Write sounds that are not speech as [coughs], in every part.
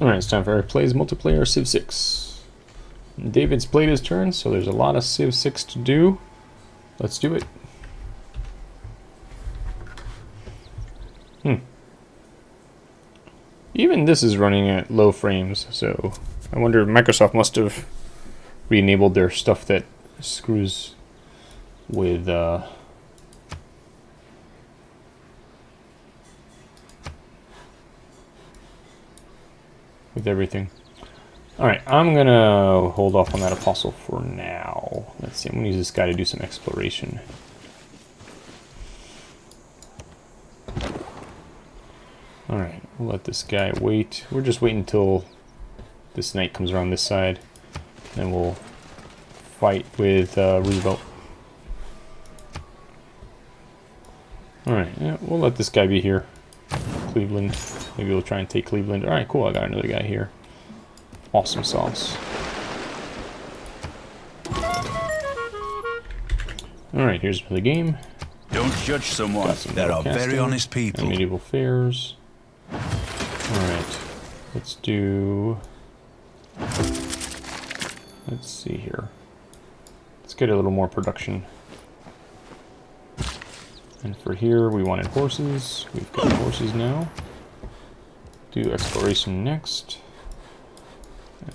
Alright, it's time for our plays multiplayer Civ 6. David's played his turn, so there's a lot of Civ 6 to do. Let's do it. Hmm. Even this is running at low frames, so I wonder Microsoft must have re-enabled their stuff that screws with uh, everything. Alright, I'm gonna hold off on that apostle for now. Let's see, I'm gonna use this guy to do some exploration. Alright, we'll let this guy wait. We're just waiting until this knight comes around this side. Then we'll fight with uh, Roosevelt. Alright, yeah, we'll let this guy be here. Cleveland. Maybe we'll try and take Cleveland. Alright, cool, I got another guy here. Awesome sauce. Alright, here's the game. Don't judge someone. There are very honest people. Medieval fairs. Alright, let's do... Let's see here. Let's get a little more production. And for here, we wanted horses. We've got horses now. Do exploration next.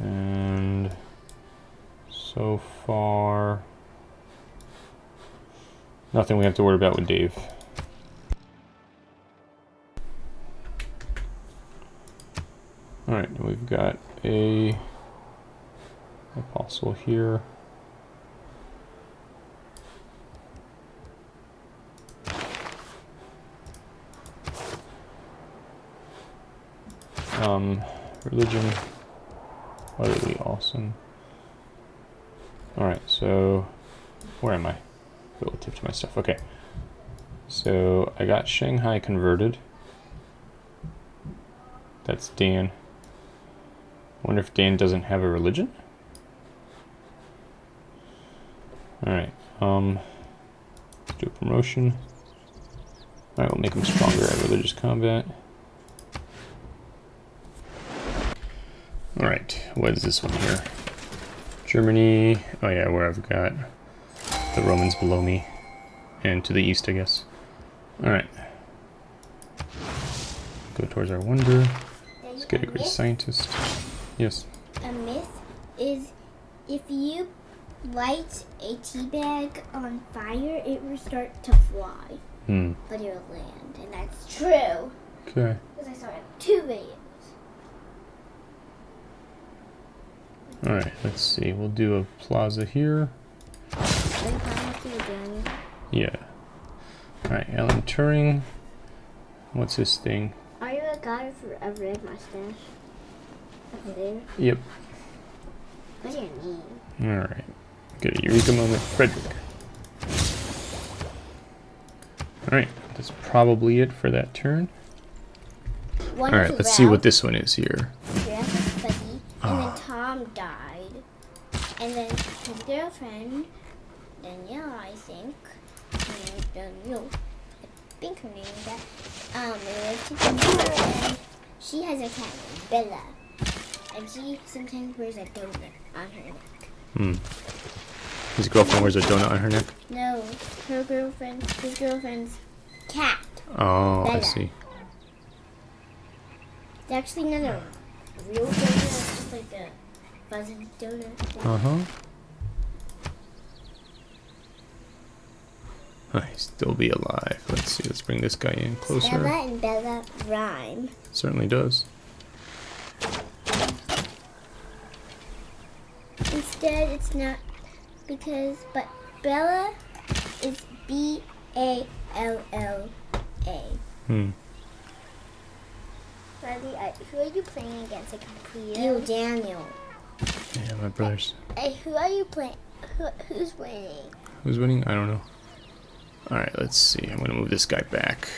And so far, nothing we have to worry about with Dave. Alright, we've got a apostle here. Um, religion, utterly awesome. Alright, so, where am I? Relative to my stuff, okay. So, I got Shanghai converted. That's Dan. Wonder if Dan doesn't have a religion? Alright, um, do a promotion. Alright, we'll make him stronger at religious combat. Alright, what is this one here? Germany, oh yeah, where I've got the Romans below me. And to the east, I guess. Alright. Go towards our wonder. Let's get a great scientist. Yes. A myth is if you light a tea bag on fire, it will start to fly. Hmm. But it will land, and that's true. Okay. Because I saw it two videos. Alright, let's see. We'll do a plaza here. Yeah. Alright, Alan Turing. What's his thing? Are you a guy for a red mustache? Over there? Yep. What's your name? Alright. Get a Eureka moment. Frederick. Alright, that's probably it for that turn. Alright, let's see what this one is here. Tom died. And then his girlfriend, Danielle, I think, and Danielle, I think her name is that, um, they live together, and she has a cat named Bella. And she sometimes wears a donut on her neck. Hmm. His girlfriend wears a donut on her neck? No, her girlfriend, his girlfriend's cat. Oh, Bella. I see. It's actually not a real donut, it's just like a fuzzy donut. Uh-huh. I still be alive. Let's see. Let's bring this guy in closer. Bella and Bella rhyme. Certainly does. Instead, it's not because, but Bella is B A L L A. Hmm. Riley, who are you playing against? I can clear. You, Daniel. Yeah, my brothers. Hey, who are you playing? Who, who's winning? Who's winning? I don't know. Alright, let's see. I'm gonna move this guy back.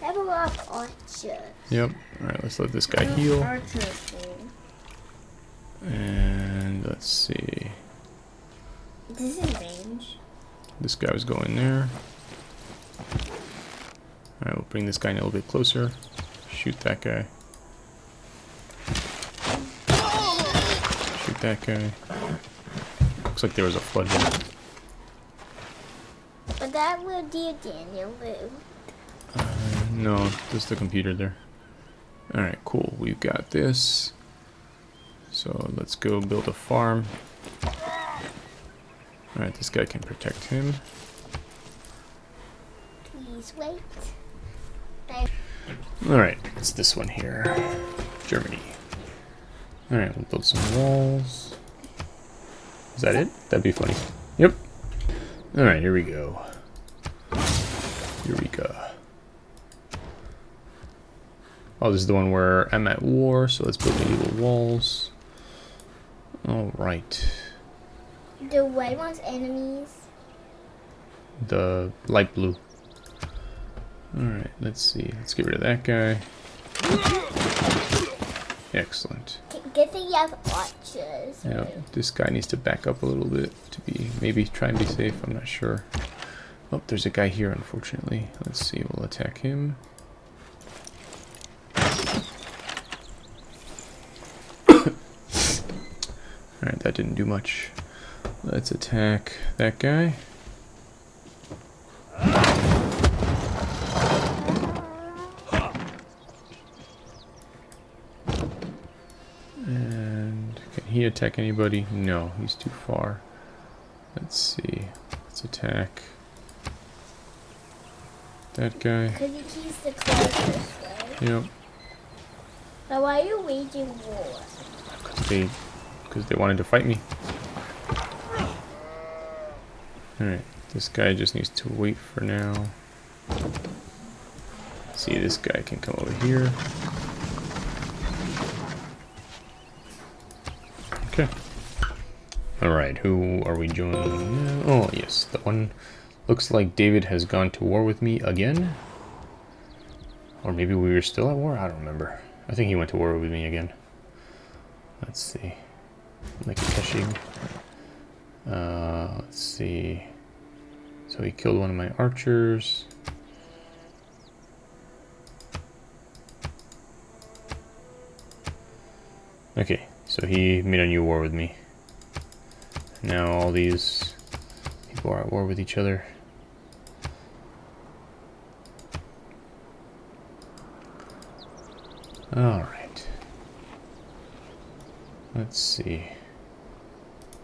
Have a lot of archers. Yep. Alright, let's let this guy heal. And let's see. This is range. This guy was going there. Alright, we'll bring this guy in a little bit closer. Shoot that guy. That guy. Looks like there was a flood there. But that will dear Daniel. Uh, no, just the computer there. Alright, cool. We've got this. So let's go build a farm. Alright, this guy can protect him. Please wait. Alright, it's this one here. Germany. Alright, we'll build some walls. Is that it? That'd be funny. Yep. Alright, here we go. Go. Oh, this is the one where I'm at war, so let's build medieval walls. Alright. The white one's enemies. The light blue. Alright, let's see. Let's get rid of that guy. Excellent. Good thing you have archers. Yeah, this guy needs to back up a little bit to be, maybe try and be safe, I'm not sure. Oh, there's a guy here, unfortunately. Let's see, we'll attack him. [coughs] Alright, that didn't do much. Let's attack that guy. And can he attack anybody? No, he's too far. Let's see. Let's attack that guy. Because he keeps the closest. Yep. But why are you waging war? Because they, because they wanted to fight me. Alright, this guy just needs to wait for now. See, this guy can come over here. Okay. Alright, who are we joining now? Oh, yes, the one... Looks like David has gone to war with me again. Or maybe we were still at war? I don't remember. I think he went to war with me again. Let's see. Like. Uh, let's see. So he killed one of my archers. Okay, so he made a new war with me. Now all these people are at war with each other. Alright. Let's see.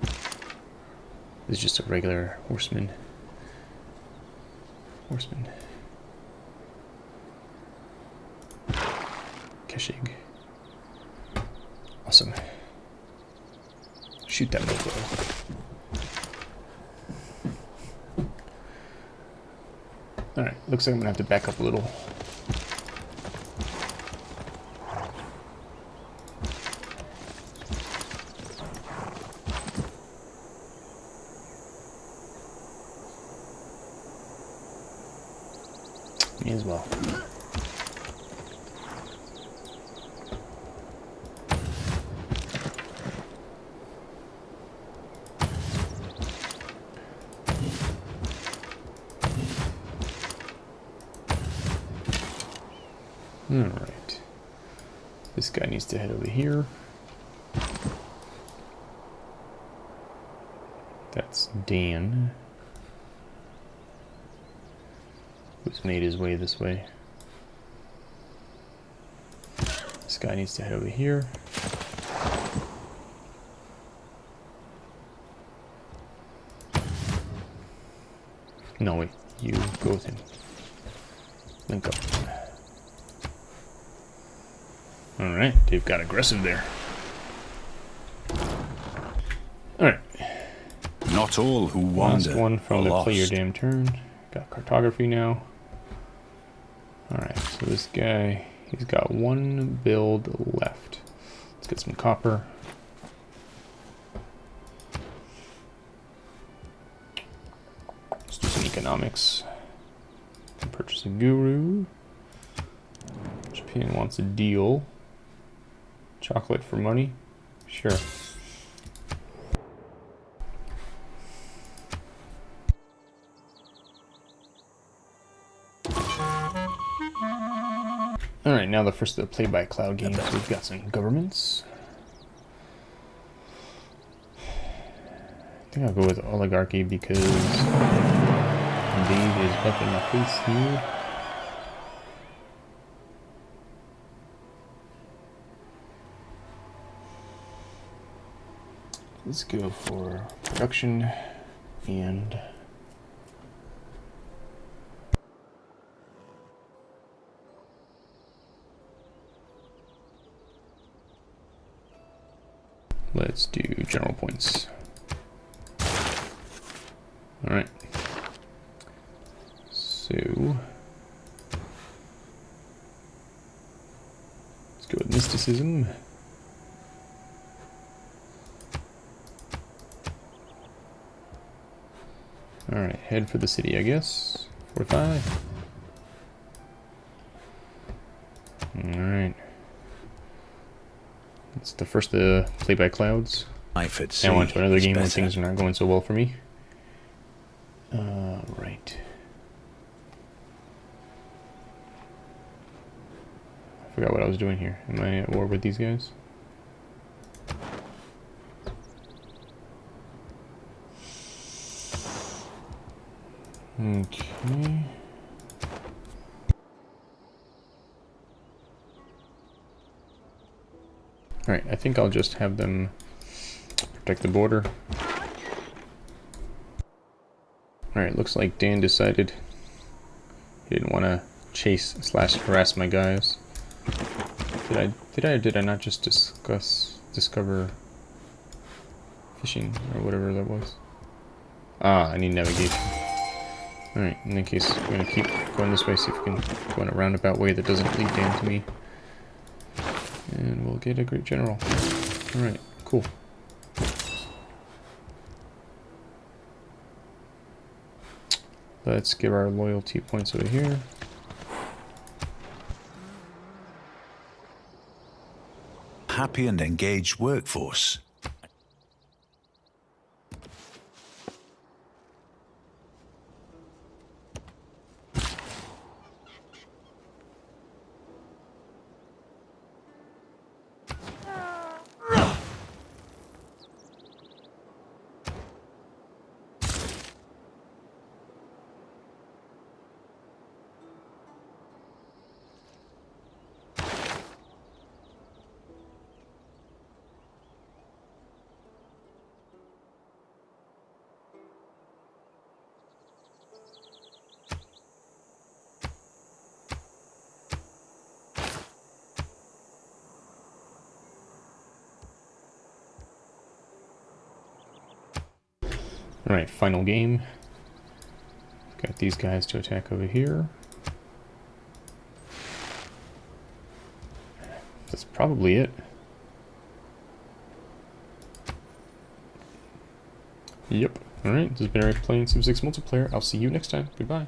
This is just a regular horseman. Horseman. Keshig. Awesome. Shoot that mofo. Alright, looks like I'm gonna have to back up a little. Me as well. Alright. This guy needs to head over here. That's Dan. Who's made his way this way. This guy needs to head over here. No, wait. You go with him. Link up. Alright, they've got aggressive there. Alright. Not all who wander. Last one from the lost. play your damn turn. Got cartography now. Alright, so this guy, he's got one build left. Let's get some copper. Let's do some economics. Purchase a guru. Japan wants a deal. Chocolate for money? Sure. Alright, now the first of the play by cloud games. We've got some governments. I think I'll go with oligarchy because Dave is up in my face here. Let's go for production and let's do general points. Alright. So let's go with mysticism. Alright, head for the city, I guess. 45. Alright. It's the first to play by clouds. Life at Now on to another game when things are not going so well for me. Uh, right. I forgot what I was doing here. Am I at war with these guys? Okay. Alright, I think I'll just have them protect the border. Alright, looks like Dan decided he didn't want to chase slash harass my guys. Did I did I did I not just discuss discover fishing or whatever that was? Ah, I need navigation. Alright, in that case, we're gonna keep going this way, see if we can go in a roundabout way that doesn't lead down to me. And we'll get a great general. Alright, cool. Let's give our loyalty points over here. Happy and engaged workforce. Alright, final game. Got these guys to attack over here. That's probably it. Yep. Alright, this has been Eric playing Civ 6 multiplayer. I'll see you next time. Goodbye.